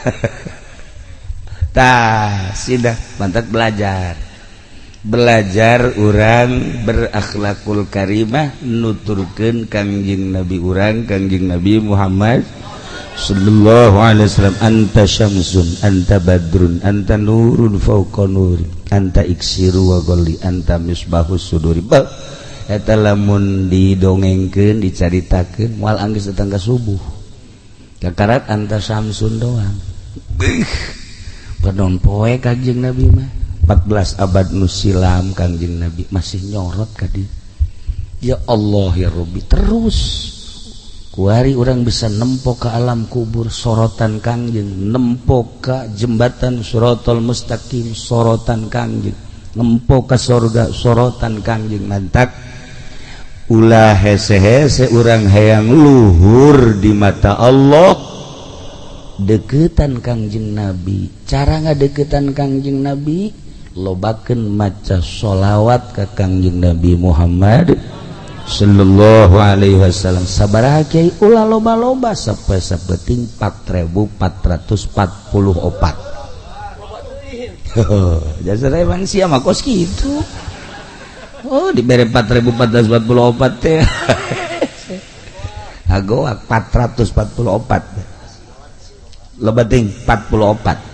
tah sudah mantap belajar. Belajar orang berakhlakul karimah nuturkan kangjing nabi urang kangjing nabi Muhammad sallallahu alaihi wasallam. Anta syamsun anta badrun anta nurun fauqa nur anta iksiru wa golli anta misbahus suduri. Eta lamun didongengkeun dicaritakeun moal anggeus datang ka subuh. Kakarat anta syamsun doang. Badon poe kanjeng Nabi mah. 14 abad nusilam kanjeng Nabi. Masih nyorot kadi Ya Allah ya Rabbi. Terus. Kuari orang bisa nempok ke alam kubur sorotan kanjeng. Nempok ke jembatan surotol mustaqim sorotan kanjeng. Nempok ke surga sorotan kanjeng. Mantak. Ulah hese-hese orang hayang luhur di mata Allah. deketan Kangjeng Nabi. Cara nga deketan Kangjeng Nabi? Lobaken maca sholawat ke Kangjeng Nabi Muhammad Shallallahu Alaihi Wasallam. Sabar Kyai ula loba-loba sampai sepeting 4444 jaman si kos gitu Oh diberre 4444 teh. Ago 444 lebating 44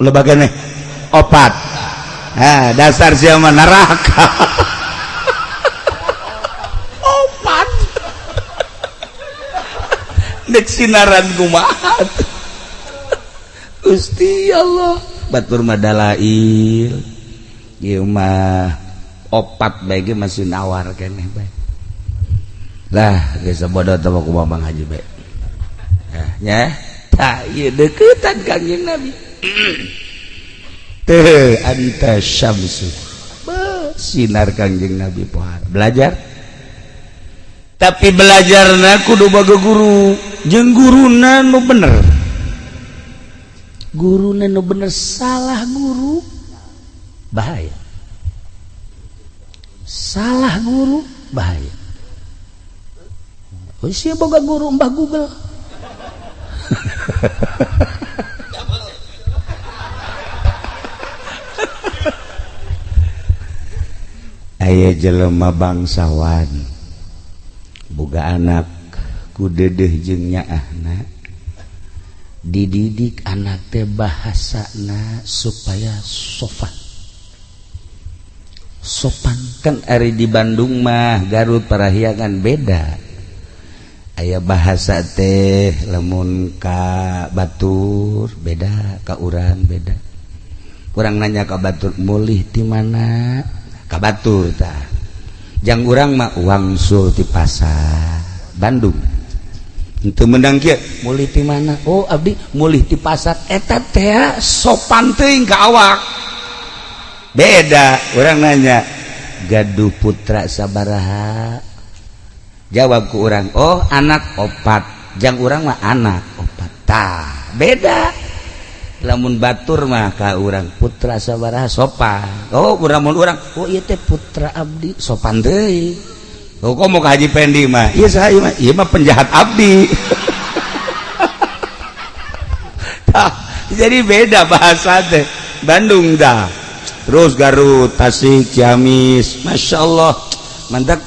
lebaga nih opat. Nah, dasar siapa neraka. Opat. Nek sinaran kumahat Gusti Allah. Batur madalail ieu opat bae masih nawar keneh bae. Lah geus bodoh teh kumaha Bang Haji bae ya. Deketan Kanjeng Nabi. Anta syamsu. Sinar Kanjeng Nabi pohar. Belajar? Tapi belajar naku do baga guru. Jeng guru nanu bener. Guru nanu bener salah guru? Bahaya. Salah guru? Bahaya. Oh siapa boga guru mbah Google Ayah jelema bangsawan. Boga anak kudedeh jengnya anak dididik anak teh bahasa na supaya sopan. Sopan. Kan ari di Bandung mah Garut Parahyangan beda. aya bahasa teh lemun ka Batur beda kauran beda. Kurang nanya ka Batur mulih di mana? Ka Batur ta. Jang urang mah wangsul di pasar Bandung. Untuk menang mulih di mana? Oh abdi mulih di pasar. Eta teh sopan teuing ka awak. Beda orang nanya gaduh putra sabaraha. Jawabku orang Oh anak opat. Jangan orang mah anak opat. Beda. Namun Batur maka orang putra saaba sopan. Oh orang Oh putra Abdi sopan oh, mau haji pendi penjahat Abdi. Jadi beda bahasa deh Bandung dah. Terus Garut Tasik Ciamis Masya Allah. Mantap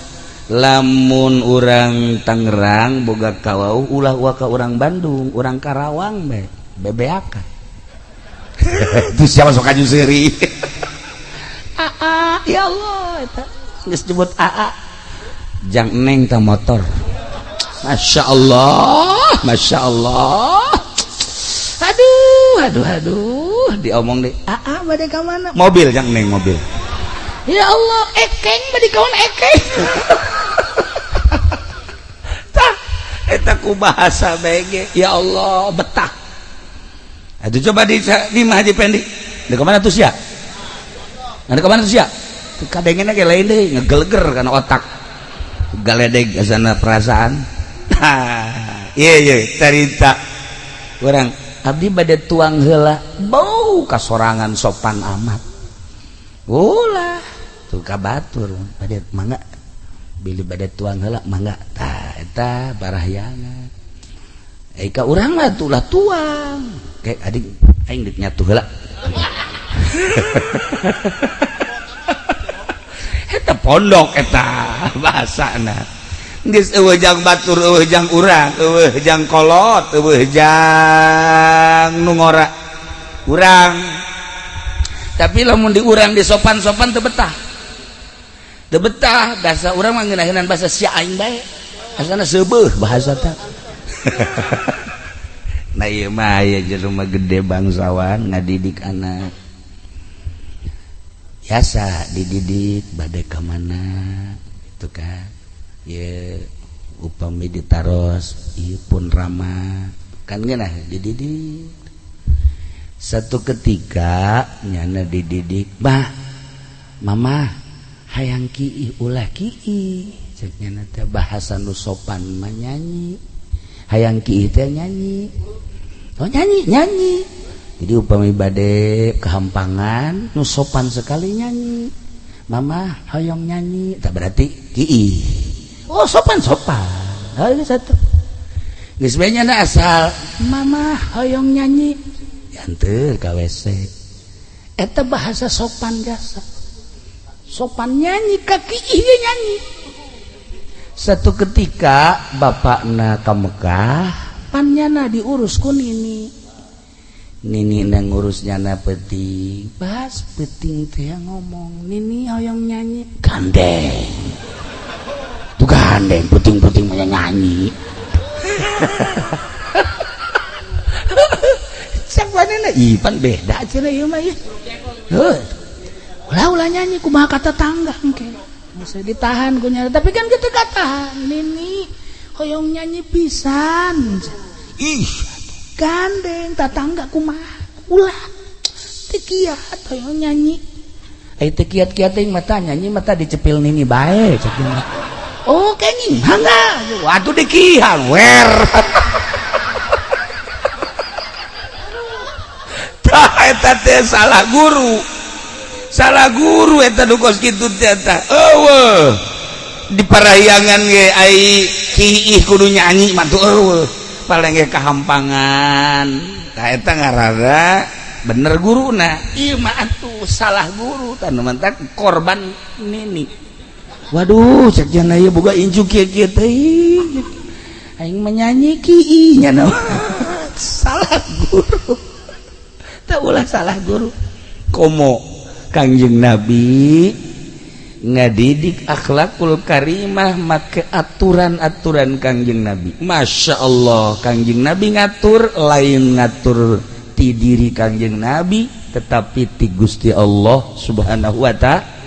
lamun urang Tangerang boga kawau ulah waka orang Bandung orang Karawang be bebeakan itu siapa sok kaju seri AA ya Allah geus disebut AA. Jang neng ta motor. Masya Allah Masya Allah. Aduh aduh aduh diomong deh AA bade ka mana? Mobil jang neng mobil. Ya Allah ekeng bade kawan ekeng? etaku bahasa BG ya Allah betah. Itu coba di di Haji Pendi. Di ke mana tuh sia? Ada ke mana tuh sia? Kadangnya kayak lain deh ngegeleger karena otak. Galedeg sana perasaan. Iya iya cerita. Orang abdi pada tuang hela bau kasorangan sopan amat. Ulah tuh kabatur pada mangga. Billy bad tuang helak mangga eta barahyangan. Eka urang mah tulah tuang kayak adik aing geus nyatu heula. Eta pondok eta bahasana. Geus eueuhjang batur eueuhjang urang eueuhjang kolot eueuhjang nu ngora urang. Tapi lamun diurang di sopan-sopan teu betah. Teu betah bahasa urang mah ngeunaheunaan bahasa si aing bae. Asana sebuh bahasa tak. Nah iya mah ya rumah gede bangsawan ngadidik anak. Biasa dididik badai ke mana itu kan. Ya upami ditaros iya pun ramah. Kan gana dididik. Satu ketika nyana dididik bah mama hayang Ki ulah Ki bahasa nusopan menyanyi hayang Ki nyanyi. Oh, nyanyi nyanyi. Jadi upami badek kehampangan nusopan sekali nyanyi. Mama hoyong nyanyi. Tak berarti Ki Oh sopan sopan. Oh, satu Gisbenya na asal Mama hoyong nyanyi. Yantir KWC Eta bahasa sopan jasa. Sopan nyanyi kaki iya nyanyi. Satu ketika bapakna ka Mekah pannyana diurus ku nini. Nini nang ngurusnya na peting pas peting teh ngomong. Nini hoyong nyanyi. Gandeng. Tuh gandeng puting-puting banyak nyanyi. Cek mana na? Ipan beda cina iya mah ya ulah ulah nyanyi kumaha kata tangga engke. Bisa ditahan ku nyari. Tapi kan kita katahan Nini hoyong nyanyi pisan. Ih. Gandeng tatangga kumaha. Ulah. Tekiat hoyong nyanyi. Eh tekiat kiat yang mata nyanyi mata dicepil nini baik oh kenyi hangga waduh dikihan wer. Tah eta teh salah guru salah guru eta dukos kitu eta. Eueuh. Di parahyangan ge ai kiih kudu nyanyi mah tuh eueuh. Paling ge kahampangan. Tah eta ngarada bener guruna ieu mah atuh salah guru tanu mantak korban nini. Waduh cek jana ieu boga injuk kieu kieu teh aing menyanyi kiih nya salah guru. Tak ulah salah guru. Komo. Kangjeng Nabi ngadidik akhlakul karimah make aturan-aturan Kangjeng Nabi. Masya Allah. Kangjeng Nabi ngatur lain ngatur ti diri Kangjeng Nabi tetapi ti Gusti Allah subhanahu wa ta'ala